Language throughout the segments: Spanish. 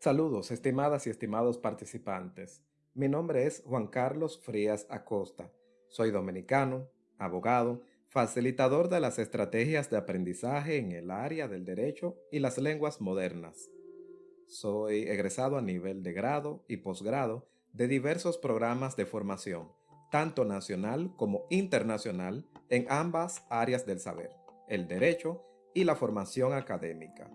Saludos, estimadas y estimados participantes. Mi nombre es Juan Carlos Frías Acosta. Soy dominicano, abogado, facilitador de las estrategias de aprendizaje en el área del derecho y las lenguas modernas. Soy egresado a nivel de grado y posgrado de diversos programas de formación, tanto nacional como internacional, en ambas áreas del saber, el derecho y la formación académica.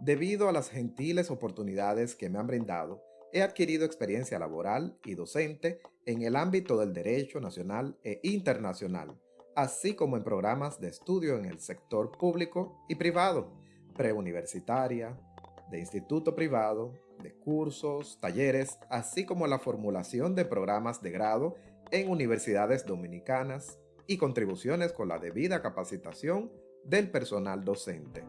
Debido a las gentiles oportunidades que me han brindado, he adquirido experiencia laboral y docente en el ámbito del derecho nacional e internacional, así como en programas de estudio en el sector público y privado, preuniversitaria, de instituto privado, de cursos, talleres, así como la formulación de programas de grado en universidades dominicanas y contribuciones con la debida capacitación del personal docente.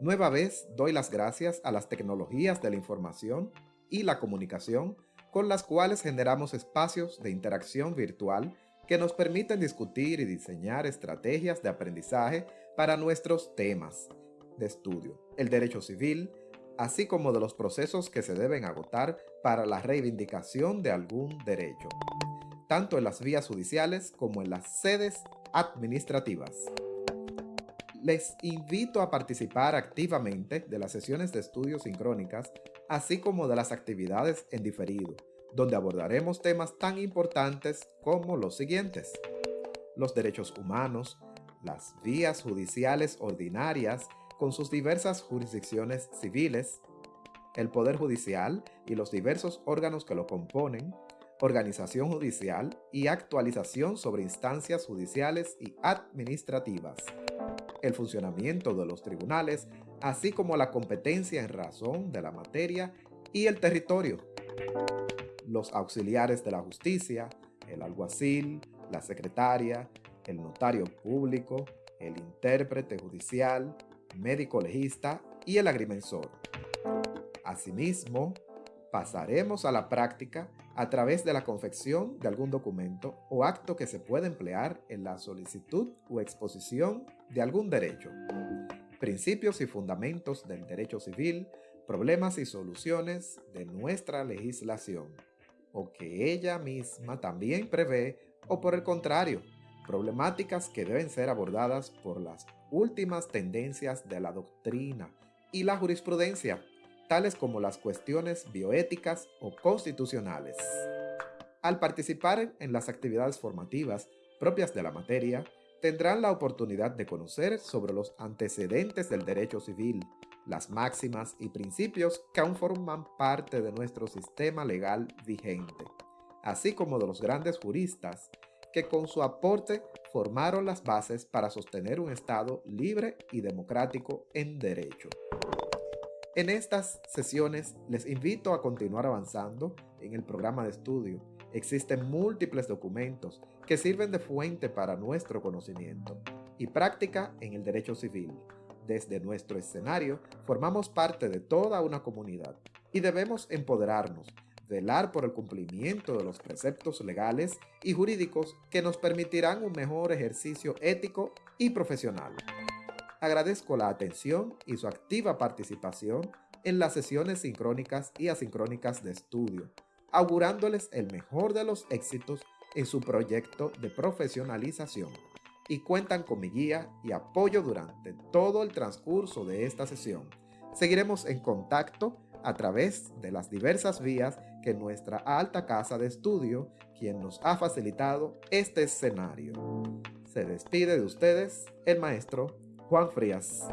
Nueva vez doy las gracias a las tecnologías de la información y la comunicación con las cuales generamos espacios de interacción virtual que nos permiten discutir y diseñar estrategias de aprendizaje para nuestros temas de estudio, el derecho civil, así como de los procesos que se deben agotar para la reivindicación de algún derecho, tanto en las vías judiciales como en las sedes administrativas les invito a participar activamente de las sesiones de estudios sincrónicas, así como de las actividades en diferido, donde abordaremos temas tan importantes como los siguientes. Los derechos humanos, las vías judiciales ordinarias con sus diversas jurisdicciones civiles, el Poder Judicial y los diversos órganos que lo componen, organización judicial y actualización sobre instancias judiciales y administrativas el funcionamiento de los tribunales, así como la competencia en razón de la materia y el territorio. Los auxiliares de la justicia, el alguacil, la secretaria, el notario público, el intérprete judicial, médico legista y el agrimensor. Asimismo, pasaremos a la práctica a través de la confección de algún documento o acto que se pueda emplear en la solicitud o exposición de algún derecho. Principios y fundamentos del derecho civil, problemas y soluciones de nuestra legislación, o que ella misma también prevé, o por el contrario, problemáticas que deben ser abordadas por las últimas tendencias de la doctrina y la jurisprudencia tales como las cuestiones bioéticas o constitucionales. Al participar en las actividades formativas propias de la materia, tendrán la oportunidad de conocer sobre los antecedentes del derecho civil, las máximas y principios que aún forman parte de nuestro sistema legal vigente, así como de los grandes juristas que con su aporte formaron las bases para sostener un Estado libre y democrático en derecho. En estas sesiones les invito a continuar avanzando en el programa de estudio. Existen múltiples documentos que sirven de fuente para nuestro conocimiento y práctica en el derecho civil. Desde nuestro escenario formamos parte de toda una comunidad y debemos empoderarnos, velar por el cumplimiento de los preceptos legales y jurídicos que nos permitirán un mejor ejercicio ético y profesional. Agradezco la atención y su activa participación en las sesiones sincrónicas y asincrónicas de estudio, augurándoles el mejor de los éxitos en su proyecto de profesionalización y cuentan con mi guía y apoyo durante todo el transcurso de esta sesión. Seguiremos en contacto a través de las diversas vías que nuestra alta casa de estudio, quien nos ha facilitado este escenario. Se despide de ustedes el maestro Juan Frías.